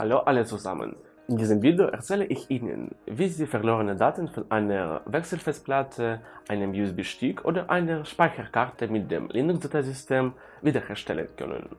Hallo alle zusammen. In diesem Video erzähle ich Ihnen, wie Sie verlorene Daten von einer Wechselfestplatte, einem USB-Stick oder einer Speicherkarte mit dem Linux-Dateisystem wiederherstellen können.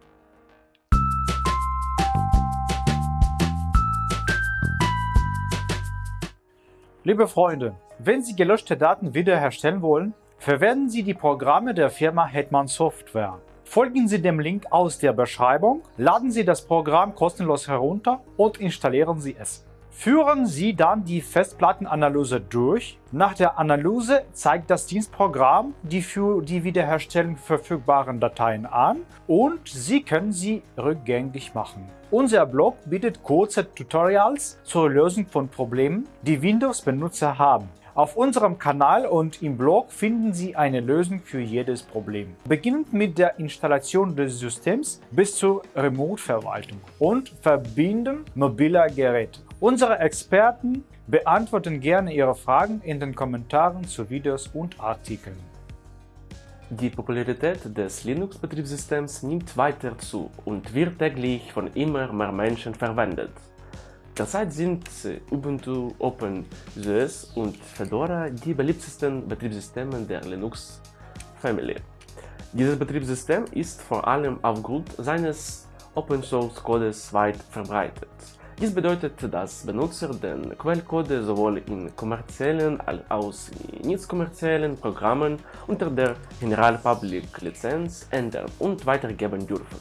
Liebe Freunde, wenn Sie gelöschte Daten wiederherstellen wollen, verwenden Sie die Programme der Firma Hetman Software. Folgen Sie dem Link aus der Beschreibung, laden Sie das Programm kostenlos herunter und installieren Sie es. Führen Sie dann die Festplattenanalyse durch. Nach der Analyse zeigt das Dienstprogramm die für die Wiederherstellung verfügbaren Dateien an und Sie können sie rückgängig machen. Unser Blog bietet kurze Tutorials zur Lösung von Problemen, die Windows-Benutzer haben. Auf unserem Kanal und im Blog finden Sie eine Lösung für jedes Problem. Beginnend mit der Installation des Systems bis zur Remote-Verwaltung und Verbinden mobiler Geräte. Unsere Experten beantworten gerne Ihre Fragen in den Kommentaren zu Videos und Artikeln. Die Popularität des Linux-Betriebssystems nimmt weiter zu und wird täglich von immer mehr Menschen verwendet. Derzeit sind Ubuntu, OpenSUSE und Fedora die beliebtesten Betriebssysteme der Linux-Family. Dieses Betriebssystem ist vor allem aufgrund seines Open-Source-Codes weit verbreitet. Dies bedeutet, dass Benutzer den Quellcode sowohl in kommerziellen als auch in nicht kommerziellen Programmen unter der General Public Lizenz ändern und weitergeben dürfen.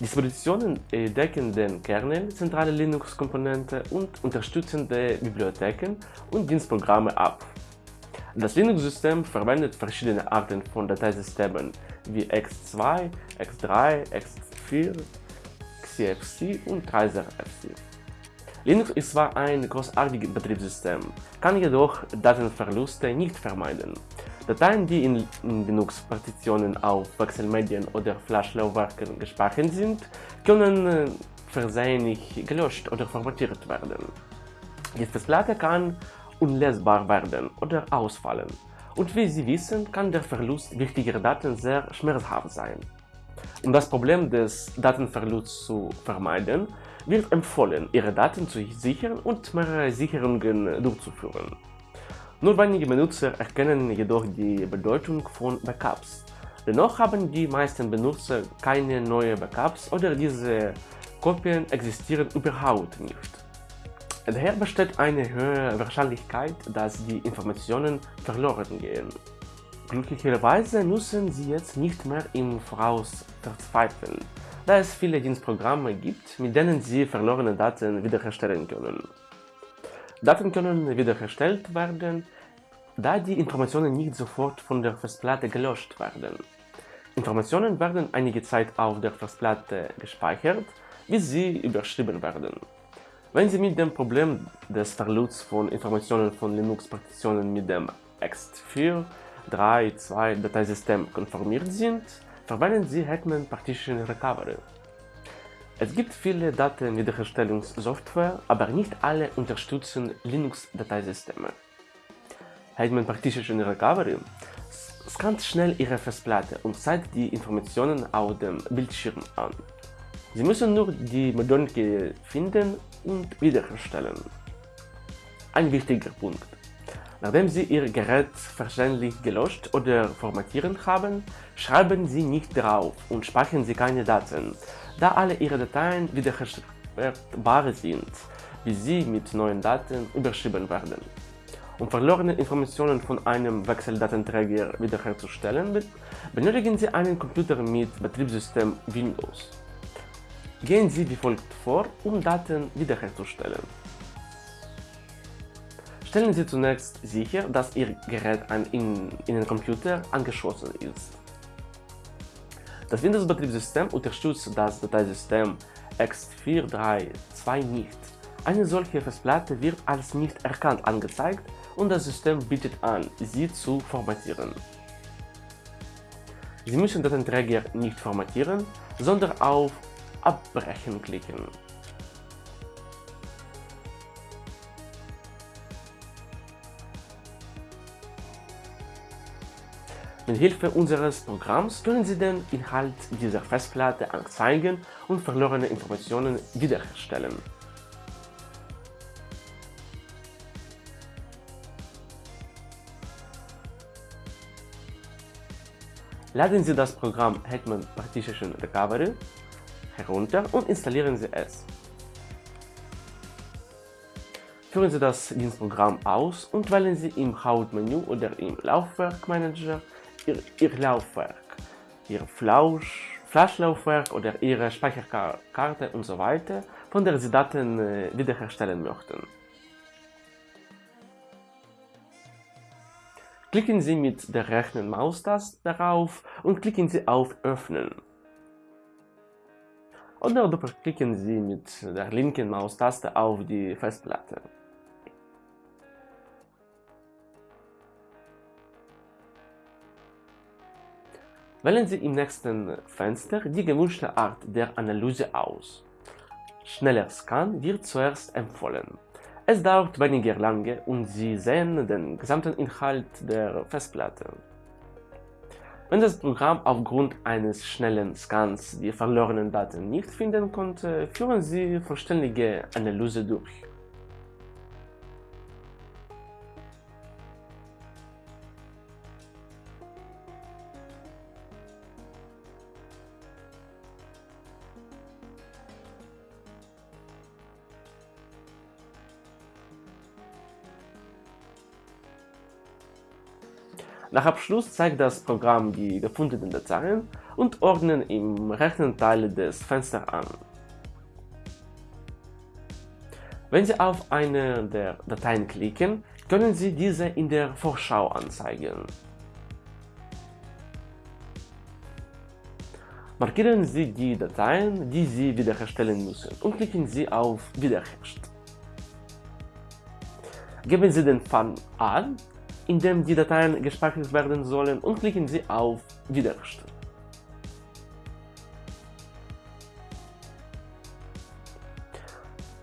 Dispositionen decken den Kernel, zentrale Linux-Komponente und unterstützende Bibliotheken und Dienstprogramme ab. Das Linux-System verwendet verschiedene Arten von Dateisystemen wie X2, X3, X4, XCFC und TreiserFC. Linux ist zwar ein großartiges Betriebssystem, kann jedoch Datenverluste nicht vermeiden. Dateien, die in, Linux-Partitionen auf Wechselmedien oder Flash-Laufwerken gespeichert sind, können äh, versehentlich gelöscht oder formatiert werden. Die Festplatte kann unlesbar werden oder ausfallen und wie Sie wissen, kann der Verlust wichtiger Daten sehr schmerzhaft sein. Um das Problem des Datenverlusts zu vermeiden, wird empfohlen, Ihre Daten zu sichern und mehrere Sicherungen durchzuführen. Nur wenige Benutzer erkennen jedoch die Bedeutung von Backups. Dennoch haben die meisten Benutzer keine neuen Backups oder diese Kopien existieren überhaupt nicht. Daher besteht eine höhere Wahrscheinlichkeit, dass die Informationen verloren gehen. Glücklicherweise müssen Sie jetzt nicht mehr im Voraus verzweifeln, da es viele Dienstprogramme gibt, mit denen Sie verlorene Daten wiederherstellen können. Daten können wiederhergestellt werden, da die Informationen nicht sofort von der Festplatte gelöscht werden. Informationen werden einige Zeit auf der Festplatte gespeichert, bis sie überschrieben werden. Wenn Sie mit dem Problem des Verlusts von Informationen von Linux-Partitionen mit dem X4, 3, 2 Dateisystem konformiert sind, verwenden Sie Hetman Partition Recovery. Es gibt viele Datenwiederherstellungssoftware, aber nicht alle unterstützen Linux-Dateisysteme. Hetman Partition Recovery scannt schnell Ihre Festplatte und zeigt die Informationen auf dem Bildschirm an. Sie müssen nur die Modonke finden und wiederherstellen. Ein wichtiger Punkt. Nachdem Sie Ihr Gerät verständlich gelöscht oder formatieren haben, schreiben Sie nicht drauf und speichern Sie keine Daten, da alle Ihre Dateien wiederherstellbar sind, bis sie mit neuen Daten überschrieben werden. Um verlorene Informationen von einem Wechseldatenträger wiederherzustellen, benötigen Sie einen Computer mit Betriebssystem Windows. Gehen Sie wie folgt vor, um Daten wiederherzustellen. Stellen Sie zunächst sicher, dass Ihr Gerät an Ihren Computer angeschlossen ist. Das Windows-Betriebssystem unterstützt das Dateisystem X432 nicht. Eine solche Festplatte wird als nicht erkannt angezeigt und das System bietet an, sie zu formatieren. Sie müssen Datenträger nicht formatieren, sondern auf Abbrechen klicken. Mit Hilfe unseres Programms können Sie den Inhalt dieser Festplatte anzeigen und verlorene Informationen wiederherstellen. Laden Sie das Programm Hetman Partition Recovery herunter und installieren Sie es. Führen Sie das Dienstprogramm aus und wählen Sie im Hauptmenü oder im Laufwerkmanager Ihr, Ihr Laufwerk, Ihr Flausch, Flash-Laufwerk oder Ihre Speicherkarte usw., so von der Sie Daten äh, wiederherstellen möchten. Klicken Sie mit der rechten Maustaste darauf und klicken Sie auf Öffnen. Oder doppelklicken Sie mit der linken Maustaste auf die Festplatte. Wählen Sie im nächsten Fenster die gewünschte Art der Analyse aus. Schneller Scan wird zuerst empfohlen. Es dauert weniger lange und Sie sehen den gesamten Inhalt der Festplatte. Wenn das Programm aufgrund eines schnellen Scans die verlorenen Daten nicht finden konnte, führen Sie vollständige Analyse durch. Nach Abschluss zeigt das Programm die gefundenen Dateien und ordnet im rechten Teil des Fensters an. Wenn Sie auf eine der Dateien klicken, können Sie diese in der Vorschau anzeigen. Markieren Sie die Dateien, die Sie wiederherstellen müssen und klicken Sie auf Wiederherstellen. Geben Sie den Pfad an in dem die Dateien gespeichert werden sollen und klicken Sie auf Wiederherstellen.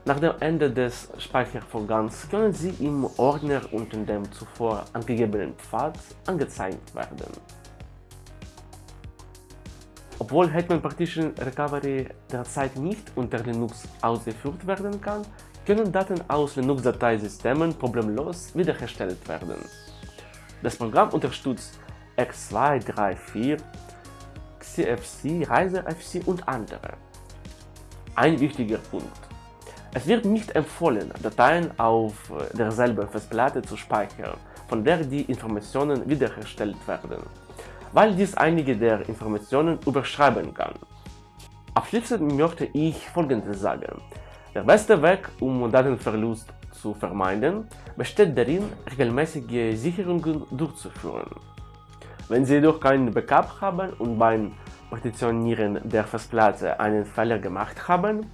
Nach dem Ende des Speichervorgangs können sie im Ordner unter dem zuvor angegebenen Pfad angezeigt werden. Obwohl Hetman Partition Recovery derzeit nicht unter Linux ausgeführt werden kann, können Daten aus Linux-Dateisystemen problemlos wiederhergestellt werden. Das Programm unterstützt X234, XFC, ReiserFC und andere. Ein wichtiger Punkt. Es wird nicht empfohlen, Dateien auf derselben Festplatte zu speichern, von der die Informationen wiederhergestellt werden, weil dies einige der Informationen überschreiben kann. Abschließend möchte ich folgendes sagen. Der beste Weg, um Datenverlust zu vermeiden, besteht darin, regelmäßige Sicherungen durchzuführen. Wenn Sie jedoch kein Backup haben und beim Partitionieren der Festplatte einen Fehler gemacht haben,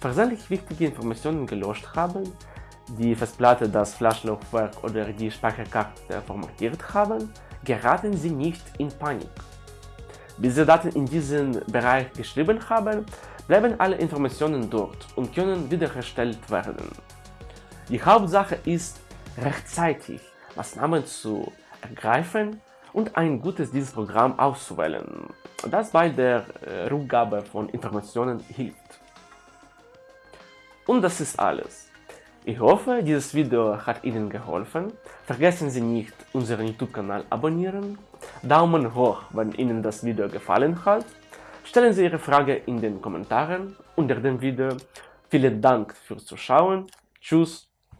versehentlich wichtige Informationen gelöscht haben, die Festplatte, das Flaschlaufwerk oder die Speicherkarte formatiert haben, geraten Sie nicht in Panik. Bis Sie Daten in diesen Bereich geschrieben haben, bleiben alle Informationen dort und können wiederhergestellt werden. Die Hauptsache ist, rechtzeitig Maßnahmen zu ergreifen und ein gutes Dienstprogramm auszuwählen, das bei der äh, Rückgabe von Informationen hilft. Und das ist alles. Ich hoffe, dieses Video hat Ihnen geholfen. Vergessen Sie nicht, unseren YouTube-Kanal abonnieren, Daumen hoch, wenn Ihnen das Video gefallen hat, stellen Sie Ihre Frage in den Kommentaren unter dem Video. Vielen Dank fürs Zuschauen, tschüss